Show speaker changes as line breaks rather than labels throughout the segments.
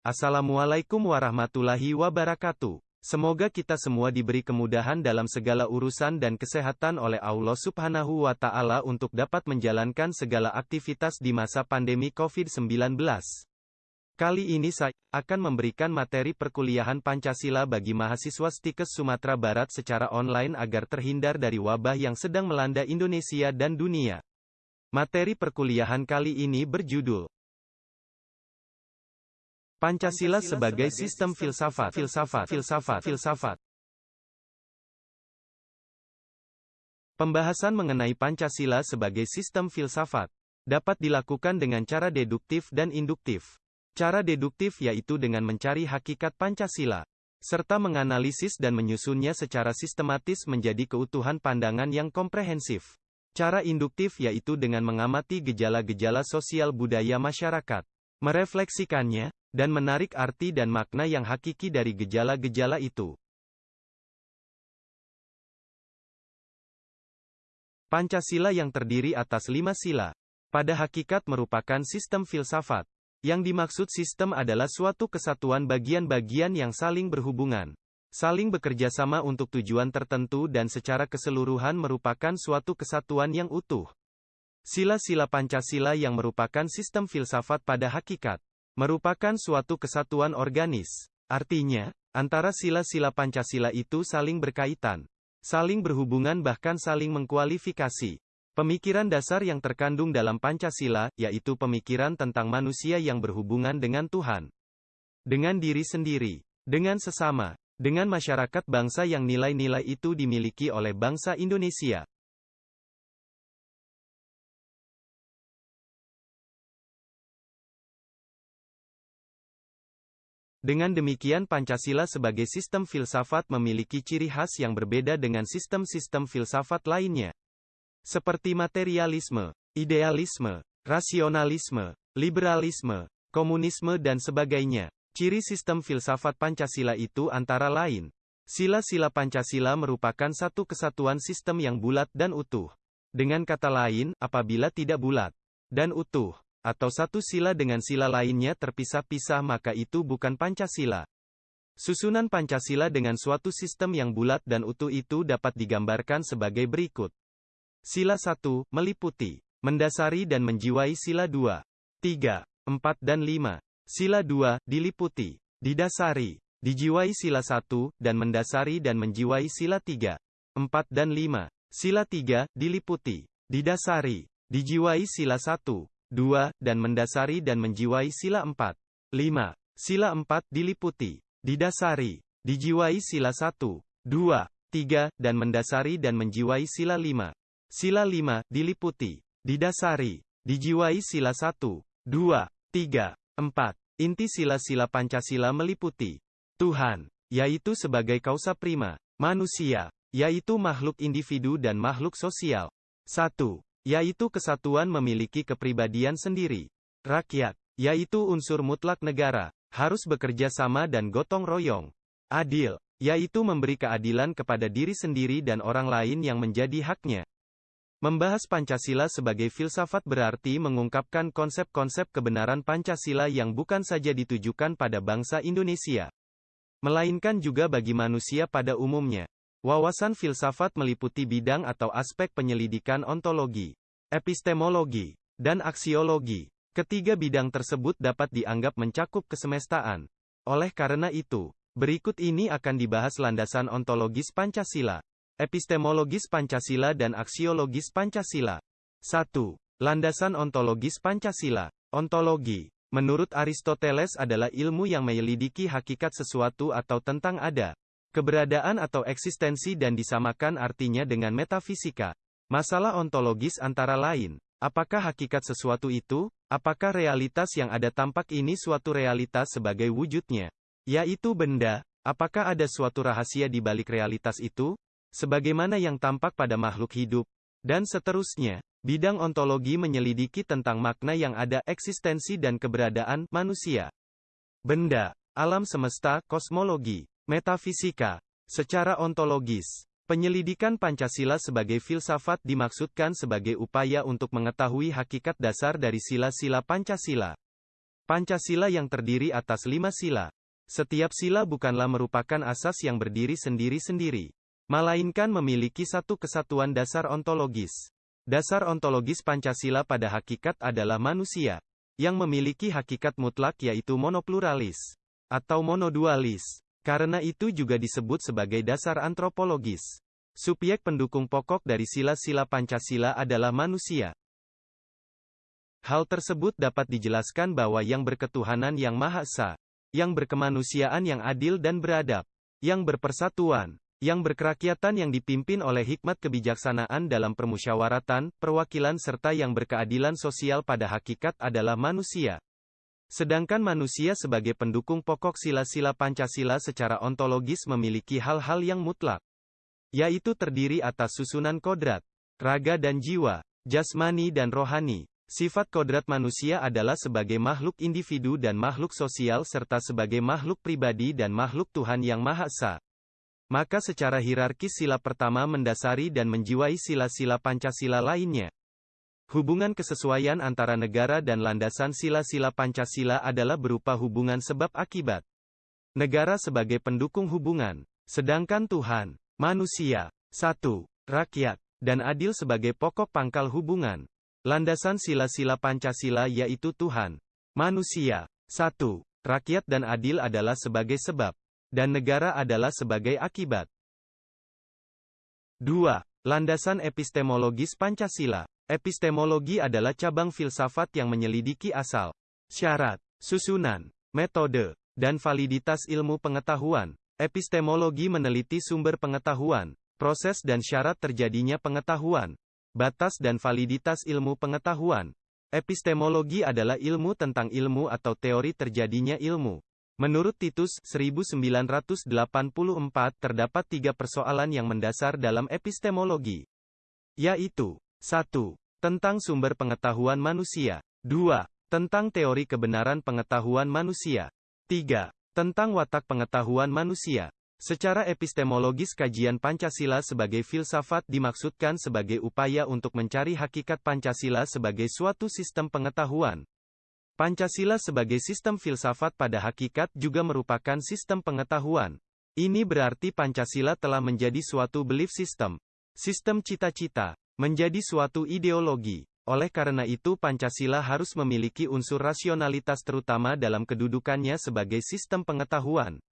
Assalamualaikum warahmatullahi wabarakatuh. Semoga kita semua diberi kemudahan dalam segala urusan dan kesehatan oleh Allah Subhanahu wa Ta'ala untuk dapat menjalankan segala aktivitas di masa pandemi COVID-19. Kali ini saya akan memberikan materi perkuliahan Pancasila bagi mahasiswa Stikes Sumatera Barat secara online agar terhindar dari wabah yang sedang melanda Indonesia dan dunia. Materi perkuliahan kali ini berjudul Pancasila sebagai sistem filsafat, filsafat, filsafat, filsafat. Pembahasan mengenai Pancasila sebagai sistem filsafat dapat dilakukan dengan cara deduktif dan induktif. Cara deduktif yaitu dengan mencari hakikat Pancasila, serta menganalisis dan menyusunnya secara sistematis menjadi keutuhan pandangan yang komprehensif. Cara induktif yaitu dengan mengamati gejala-gejala sosial budaya masyarakat, merefleksikannya, dan menarik arti dan makna yang hakiki dari gejala-gejala itu. Pancasila yang terdiri atas lima sila, pada hakikat merupakan sistem filsafat. Yang dimaksud sistem adalah suatu kesatuan bagian-bagian yang saling berhubungan, saling bekerja sama untuk tujuan tertentu dan secara keseluruhan merupakan suatu kesatuan yang utuh. Sila-sila Pancasila yang merupakan sistem filsafat pada hakikat, merupakan suatu kesatuan organis. Artinya, antara sila-sila Pancasila itu saling berkaitan, saling berhubungan bahkan saling mengkualifikasi. Pemikiran dasar yang terkandung dalam Pancasila, yaitu pemikiran tentang manusia yang berhubungan dengan Tuhan, dengan diri sendiri, dengan sesama, dengan masyarakat bangsa yang nilai-nilai itu dimiliki oleh bangsa Indonesia. Dengan demikian Pancasila sebagai sistem filsafat memiliki ciri khas yang berbeda dengan sistem-sistem filsafat lainnya. Seperti materialisme, idealisme, rasionalisme, liberalisme, komunisme dan sebagainya. Ciri sistem filsafat Pancasila itu antara lain. Sila-sila Pancasila merupakan satu kesatuan sistem yang bulat dan utuh. Dengan kata lain, apabila tidak bulat dan utuh, atau satu sila dengan sila lainnya terpisah-pisah maka itu bukan Pancasila. Susunan Pancasila dengan suatu sistem yang bulat dan utuh itu dapat digambarkan sebagai berikut. Sila 1, meliputi, mendasari dan menjiwai sila 2, 3, 4 dan 5. Sila 2, diliputi, didasari, dijiwai sila 1, dan mendasari dan menjiwai sila 3, 4 dan 5. Sila 3, diliputi, didasari, dijiwai sila 1, 2, dan mendasari dan menjiwai sila 4. 5. Sila 4 diliputi, didasari, dijiwai sila 1, 2, 3, dan mendasari dan menjiwai sila 5. Sila 5 diliputi, didasari, dijiwai sila 1, 2, 3, 4. Inti sila-sila Pancasila meliputi Tuhan, yaitu sebagai kausa prima, manusia, yaitu makhluk individu dan makhluk sosial. 1 yaitu kesatuan memiliki kepribadian sendiri. Rakyat, yaitu unsur mutlak negara, harus bekerja sama dan gotong royong. Adil, yaitu memberi keadilan kepada diri sendiri dan orang lain yang menjadi haknya. Membahas Pancasila sebagai filsafat berarti mengungkapkan konsep-konsep kebenaran Pancasila yang bukan saja ditujukan pada bangsa Indonesia, melainkan juga bagi manusia pada umumnya. Wawasan filsafat meliputi bidang atau aspek penyelidikan ontologi, epistemologi, dan aksiologi. Ketiga bidang tersebut dapat dianggap mencakup kesemestaan. Oleh karena itu, berikut ini akan dibahas landasan ontologis Pancasila, epistemologis Pancasila dan aksiologis Pancasila. 1. Landasan ontologis Pancasila. Ontologi, menurut Aristoteles adalah ilmu yang menyelidiki hakikat sesuatu atau tentang ada, Keberadaan atau eksistensi dan disamakan artinya dengan metafisika. Masalah ontologis antara lain, apakah hakikat sesuatu itu? Apakah realitas yang ada tampak ini suatu realitas sebagai wujudnya? Yaitu benda, apakah ada suatu rahasia di balik realitas itu? Sebagaimana yang tampak pada makhluk hidup. Dan seterusnya, bidang ontologi menyelidiki tentang makna yang ada eksistensi dan keberadaan manusia. Benda, alam semesta, kosmologi. Metafisika. Secara ontologis, penyelidikan Pancasila sebagai filsafat dimaksudkan sebagai upaya untuk mengetahui hakikat dasar dari sila-sila Pancasila. Pancasila yang terdiri atas lima sila. Setiap sila bukanlah merupakan asas yang berdiri sendiri-sendiri, melainkan memiliki satu kesatuan dasar ontologis. Dasar ontologis Pancasila pada hakikat adalah manusia, yang memiliki hakikat mutlak yaitu monopluralis, atau monodualis. Karena itu juga disebut sebagai dasar antropologis. Subjek pendukung pokok dari sila-sila Pancasila adalah manusia. Hal tersebut dapat dijelaskan bahwa yang berketuhanan yang Maha Esa, yang berkemanusiaan yang adil dan beradab, yang berpersatuan, yang berkerakyatan yang dipimpin oleh hikmat kebijaksanaan dalam permusyawaratan, perwakilan serta yang berkeadilan sosial pada hakikat adalah manusia. Sedangkan manusia sebagai pendukung pokok sila-sila Pancasila secara ontologis memiliki hal-hal yang mutlak yaitu terdiri atas susunan kodrat, raga dan jiwa, jasmani dan rohani. Sifat kodrat manusia adalah sebagai makhluk individu dan makhluk sosial serta sebagai makhluk pribadi dan makhluk Tuhan Yang Maha Esa. Maka secara hierarkis sila pertama mendasari dan menjiwai sila-sila Pancasila lainnya. Hubungan kesesuaian antara negara dan landasan sila-sila Pancasila adalah berupa hubungan sebab akibat. Negara sebagai pendukung hubungan, sedangkan Tuhan, Manusia. 1. Rakyat. Dan adil sebagai pokok pangkal hubungan. Landasan sila-sila Pancasila yaitu Tuhan. Manusia. 1. Rakyat dan adil adalah sebagai sebab. Dan negara adalah sebagai akibat. 2. Landasan epistemologis Pancasila. Epistemologi adalah cabang filsafat yang menyelidiki asal, syarat, susunan, metode, dan validitas ilmu pengetahuan, Epistemologi meneliti sumber pengetahuan, proses dan syarat terjadinya pengetahuan, batas dan validitas ilmu pengetahuan. Epistemologi adalah ilmu tentang ilmu atau teori terjadinya ilmu. Menurut Titus 1984 terdapat tiga persoalan yang mendasar dalam epistemologi. Yaitu, 1. Tentang sumber pengetahuan manusia. 2. Tentang teori kebenaran pengetahuan manusia. 3 tentang watak pengetahuan manusia. Secara epistemologis kajian Pancasila sebagai filsafat dimaksudkan sebagai upaya untuk mencari hakikat Pancasila sebagai suatu sistem pengetahuan. Pancasila sebagai sistem filsafat pada hakikat juga merupakan sistem pengetahuan. Ini berarti Pancasila telah menjadi suatu belief system, sistem cita-cita, menjadi suatu ideologi. Oleh karena itu Pancasila harus memiliki unsur rasionalitas terutama dalam kedudukannya sebagai sistem pengetahuan.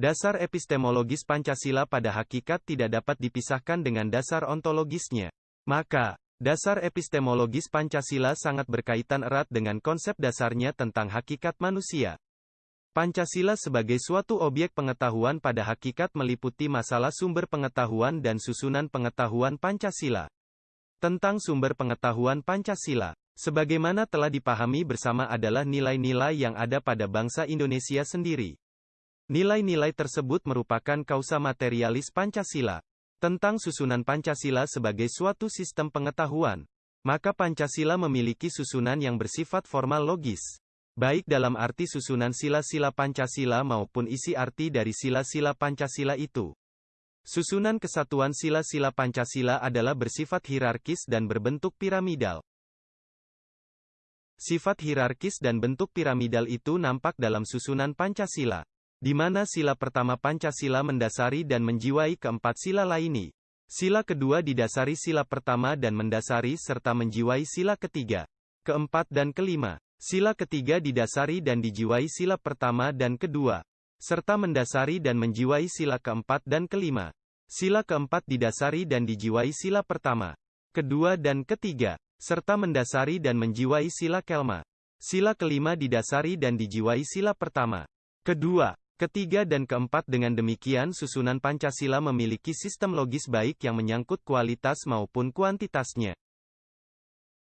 Dasar epistemologis Pancasila pada hakikat tidak dapat dipisahkan dengan dasar ontologisnya. Maka, dasar epistemologis Pancasila sangat berkaitan erat dengan konsep dasarnya tentang hakikat manusia. Pancasila sebagai suatu objek pengetahuan pada hakikat meliputi masalah sumber pengetahuan dan susunan pengetahuan Pancasila tentang sumber pengetahuan Pancasila. Sebagaimana telah dipahami bersama adalah nilai-nilai yang ada pada bangsa Indonesia sendiri. Nilai-nilai tersebut merupakan kausa materialis Pancasila. Tentang susunan Pancasila sebagai suatu sistem pengetahuan. Maka Pancasila memiliki susunan yang bersifat formal logis. Baik dalam arti susunan sila-sila Pancasila maupun isi arti dari sila-sila Pancasila itu. Susunan kesatuan sila-sila Pancasila adalah bersifat hierarkis dan berbentuk piramidal. Sifat hierarkis dan bentuk piramidal itu nampak dalam susunan Pancasila, di mana sila pertama Pancasila mendasari dan menjiwai keempat sila lainnya. Sila kedua didasari sila pertama dan mendasari serta menjiwai sila ketiga, keempat dan kelima. Sila ketiga didasari dan dijiwai sila pertama dan kedua serta mendasari dan menjiwai sila keempat dan kelima. Sila keempat didasari dan dijiwai sila pertama, kedua dan ketiga, serta mendasari dan menjiwai sila kelma. Sila kelima didasari dan dijiwai sila pertama, kedua, ketiga dan keempat dengan demikian susunan Pancasila memiliki sistem logis baik yang menyangkut kualitas maupun kuantitasnya.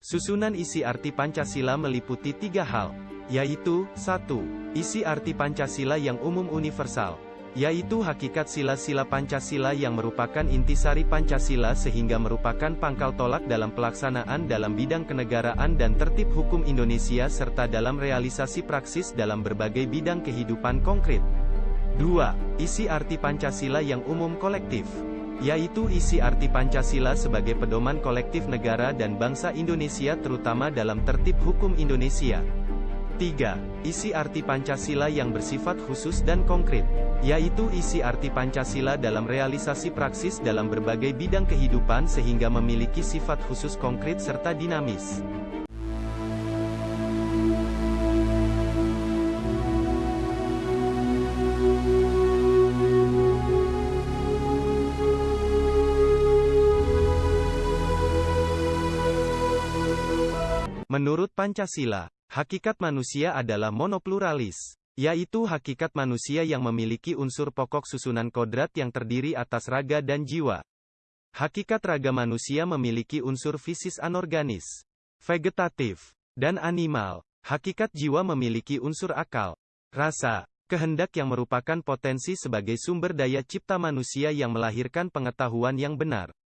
Susunan isi arti Pancasila meliputi tiga hal, yaitu, 1. Isi arti Pancasila yang umum universal, yaitu hakikat sila-sila Pancasila yang merupakan intisari Pancasila sehingga merupakan pangkal tolak dalam pelaksanaan dalam bidang kenegaraan dan tertib hukum Indonesia serta dalam realisasi praksis dalam berbagai bidang kehidupan konkret. 2. Isi arti Pancasila yang umum kolektif yaitu isi arti Pancasila sebagai pedoman kolektif negara dan bangsa Indonesia terutama dalam tertib hukum Indonesia. 3. Isi arti Pancasila yang bersifat khusus dan konkret, yaitu isi arti Pancasila dalam realisasi praksis dalam berbagai bidang kehidupan sehingga memiliki sifat khusus konkret serta dinamis. Menurut Pancasila, Hakikat manusia adalah monopluralis, yaitu hakikat manusia yang memiliki unsur pokok susunan kodrat yang terdiri atas raga dan jiwa. Hakikat raga manusia memiliki unsur fisis anorganis, vegetatif, dan animal. Hakikat jiwa memiliki unsur akal, rasa, kehendak yang merupakan potensi sebagai sumber daya cipta manusia yang melahirkan pengetahuan yang benar.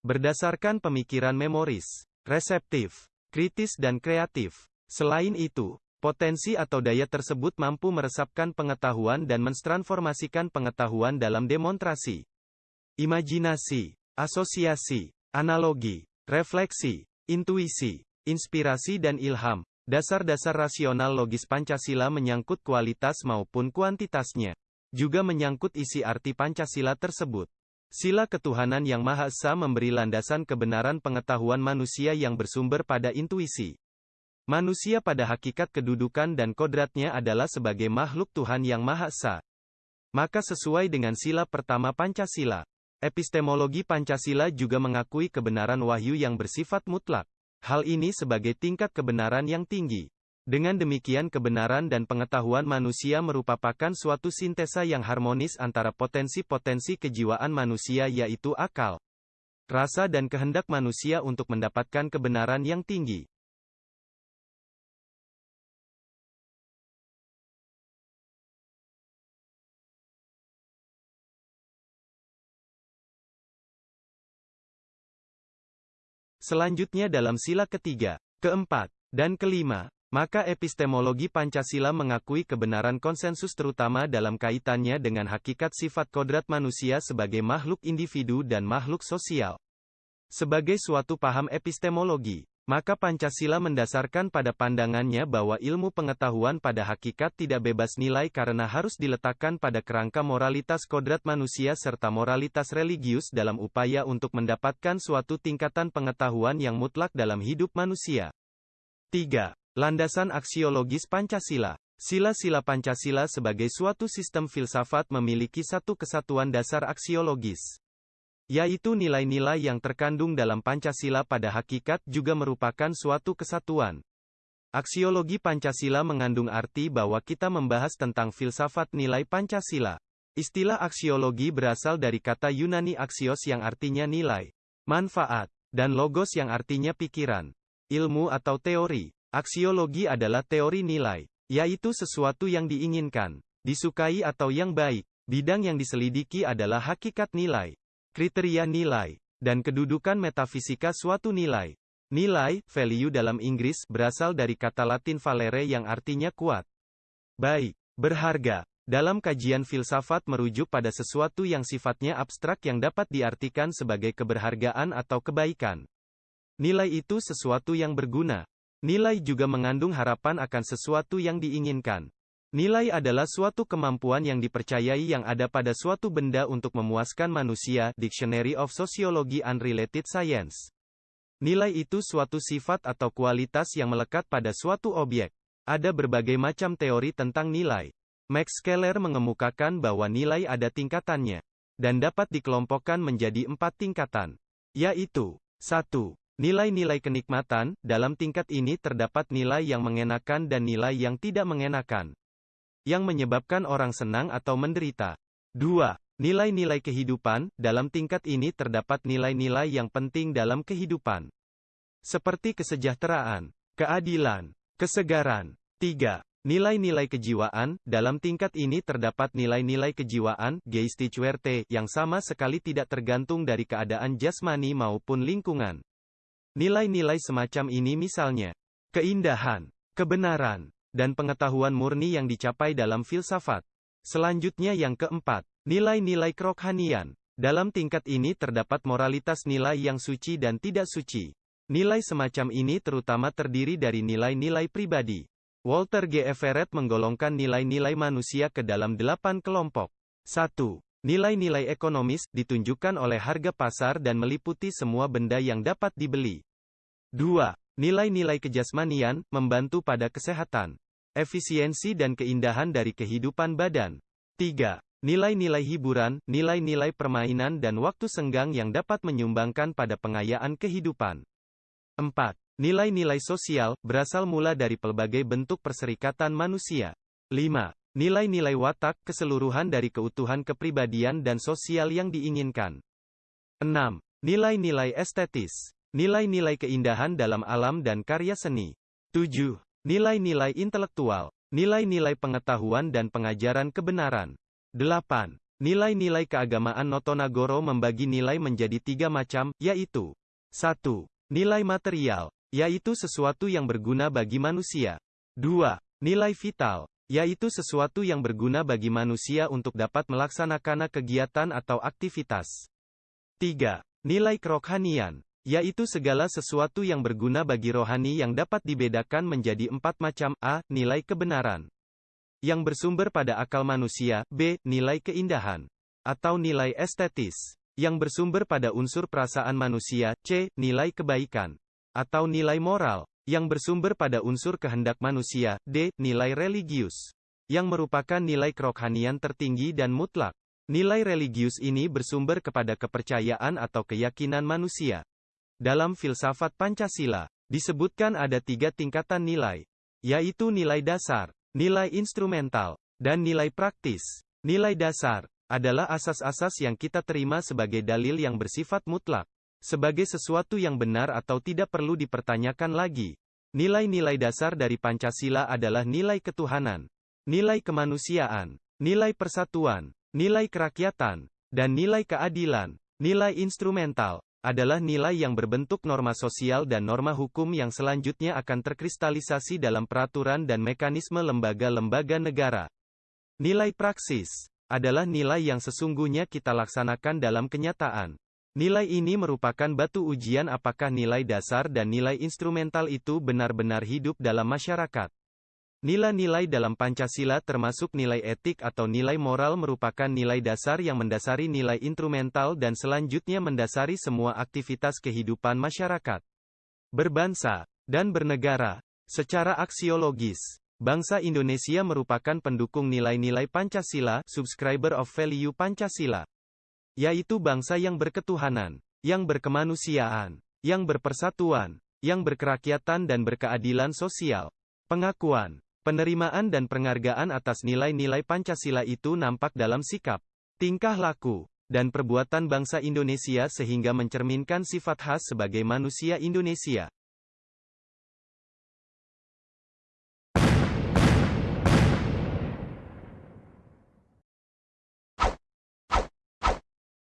Berdasarkan pemikiran memoris, reseptif, kritis dan kreatif. Selain itu, potensi atau daya tersebut mampu meresapkan pengetahuan dan mentransformasikan pengetahuan dalam demonstrasi. Imajinasi, asosiasi, analogi, refleksi, intuisi, inspirasi dan ilham. Dasar-dasar rasional logis Pancasila menyangkut kualitas maupun kuantitasnya. Juga menyangkut isi arti Pancasila tersebut. Sila ketuhanan yang Maha Esa memberi landasan kebenaran pengetahuan manusia yang bersumber pada intuisi. Manusia pada hakikat kedudukan dan kodratnya adalah sebagai makhluk Tuhan yang Maha Esa. Maka sesuai dengan sila pertama Pancasila, epistemologi Pancasila juga mengakui kebenaran wahyu yang bersifat mutlak. Hal ini sebagai tingkat kebenaran yang tinggi. Dengan demikian kebenaran dan pengetahuan manusia merupakan suatu sintesa yang harmonis antara potensi-potensi kejiwaan manusia yaitu akal, rasa dan kehendak manusia untuk mendapatkan kebenaran yang tinggi. Selanjutnya dalam sila ketiga, keempat, dan kelima, maka epistemologi Pancasila mengakui kebenaran konsensus terutama dalam kaitannya dengan hakikat sifat kodrat manusia sebagai makhluk individu dan makhluk sosial. Sebagai suatu paham epistemologi, maka Pancasila mendasarkan pada pandangannya bahwa ilmu pengetahuan pada hakikat tidak bebas nilai karena harus diletakkan pada kerangka moralitas kodrat manusia serta moralitas religius dalam upaya untuk mendapatkan suatu tingkatan pengetahuan yang mutlak dalam hidup manusia. 3. Landasan aksiologis Pancasila. Sila-sila Pancasila sebagai suatu sistem filsafat memiliki satu kesatuan dasar aksiologis. Yaitu nilai-nilai yang terkandung dalam Pancasila pada hakikat juga merupakan suatu kesatuan. Aksiologi Pancasila mengandung arti bahwa kita membahas tentang filsafat nilai Pancasila. Istilah aksiologi berasal dari kata Yunani aksios yang artinya nilai, manfaat, dan logos yang artinya pikiran, ilmu atau teori. Aksiologi adalah teori nilai, yaitu sesuatu yang diinginkan, disukai atau yang baik. Bidang yang diselidiki adalah hakikat nilai, kriteria nilai, dan kedudukan metafisika suatu nilai. Nilai, value dalam Inggris, berasal dari kata Latin valere yang artinya kuat. Baik, berharga. Dalam kajian filsafat merujuk pada sesuatu yang sifatnya abstrak yang dapat diartikan sebagai keberhargaan atau kebaikan. Nilai itu sesuatu yang berguna, Nilai juga mengandung harapan akan sesuatu yang diinginkan. Nilai adalah suatu kemampuan yang dipercayai yang ada pada suatu benda untuk memuaskan manusia. Dictionary of Sociology and Related Science. Nilai itu suatu sifat atau kualitas yang melekat pada suatu objek. Ada berbagai macam teori tentang nilai. Max Keller mengemukakan bahwa nilai ada tingkatannya, dan dapat dikelompokkan menjadi empat tingkatan, yaitu 1. Nilai-nilai kenikmatan, dalam tingkat ini terdapat nilai yang mengenakan dan nilai yang tidak mengenakan. Yang menyebabkan orang senang atau menderita. 2. Nilai-nilai kehidupan, dalam tingkat ini terdapat nilai-nilai yang penting dalam kehidupan. Seperti kesejahteraan, keadilan, kesegaran. 3. Nilai-nilai kejiwaan, dalam tingkat ini terdapat nilai-nilai kejiwaan, geistigwerte, yang sama sekali tidak tergantung dari keadaan jasmani maupun lingkungan. Nilai-nilai semacam ini misalnya, keindahan, kebenaran, dan pengetahuan murni yang dicapai dalam filsafat. Selanjutnya yang keempat, nilai-nilai kerohanian. Dalam tingkat ini terdapat moralitas nilai yang suci dan tidak suci. Nilai semacam ini terutama terdiri dari nilai-nilai pribadi, Walter G. Everett menggolongkan nilai-nilai manusia ke dalam delapan kelompok. 1. Nilai-nilai ekonomis, ditunjukkan oleh harga pasar dan meliputi semua benda yang dapat dibeli. 2. Nilai-nilai kejasmanian, membantu pada kesehatan, efisiensi dan keindahan dari kehidupan badan. 3. Nilai-nilai hiburan, nilai-nilai permainan dan waktu senggang yang dapat menyumbangkan pada pengayaan kehidupan. 4. Nilai-nilai sosial, berasal mula dari pelbagai bentuk perserikatan manusia. 5. Nilai-nilai watak, keseluruhan dari keutuhan kepribadian dan sosial yang diinginkan. 6. Nilai-nilai estetis. Nilai-nilai keindahan dalam alam dan karya seni. 7. Nilai-nilai intelektual. Nilai-nilai pengetahuan dan pengajaran kebenaran. 8. Nilai-nilai keagamaan Notonagoro membagi nilai menjadi tiga macam, yaitu 1. Nilai material, yaitu sesuatu yang berguna bagi manusia. 2. Nilai vital, yaitu sesuatu yang berguna bagi manusia untuk dapat melaksanakan kegiatan atau aktivitas. 3. Nilai kerohanian, yaitu segala sesuatu yang berguna bagi rohani yang dapat dibedakan menjadi empat macam A. Nilai kebenaran yang bersumber pada akal manusia, B. Nilai keindahan atau nilai estetis yang bersumber pada unsur perasaan manusia, C. Nilai kebaikan atau nilai moral, yang bersumber pada unsur kehendak manusia, D. Nilai religius, yang merupakan nilai kerohanian tertinggi dan mutlak. Nilai religius ini bersumber kepada kepercayaan atau keyakinan manusia. Dalam filsafat Pancasila, disebutkan ada tiga tingkatan nilai, yaitu nilai dasar, nilai instrumental, dan nilai praktis. Nilai dasar adalah asas-asas yang kita terima sebagai dalil yang bersifat mutlak sebagai sesuatu yang benar atau tidak perlu dipertanyakan lagi. Nilai-nilai dasar dari Pancasila adalah nilai ketuhanan, nilai kemanusiaan, nilai persatuan, nilai kerakyatan, dan nilai keadilan. Nilai instrumental adalah nilai yang berbentuk norma sosial dan norma hukum yang selanjutnya akan terkristalisasi dalam peraturan dan mekanisme lembaga-lembaga negara. Nilai praksis adalah nilai yang sesungguhnya kita laksanakan dalam kenyataan. Nilai ini merupakan batu ujian apakah nilai dasar dan nilai instrumental itu benar-benar hidup dalam masyarakat. Nilai-nilai dalam Pancasila termasuk nilai etik atau nilai moral merupakan nilai dasar yang mendasari nilai instrumental dan selanjutnya mendasari semua aktivitas kehidupan masyarakat. Berbangsa dan bernegara. Secara aksiologis, bangsa Indonesia merupakan pendukung nilai-nilai Pancasila, subscriber of value Pancasila yaitu bangsa yang berketuhanan, yang berkemanusiaan, yang berpersatuan, yang berkerakyatan dan berkeadilan sosial. Pengakuan, penerimaan dan penghargaan atas nilai-nilai Pancasila itu nampak dalam sikap, tingkah laku, dan perbuatan bangsa Indonesia sehingga mencerminkan sifat khas sebagai manusia Indonesia.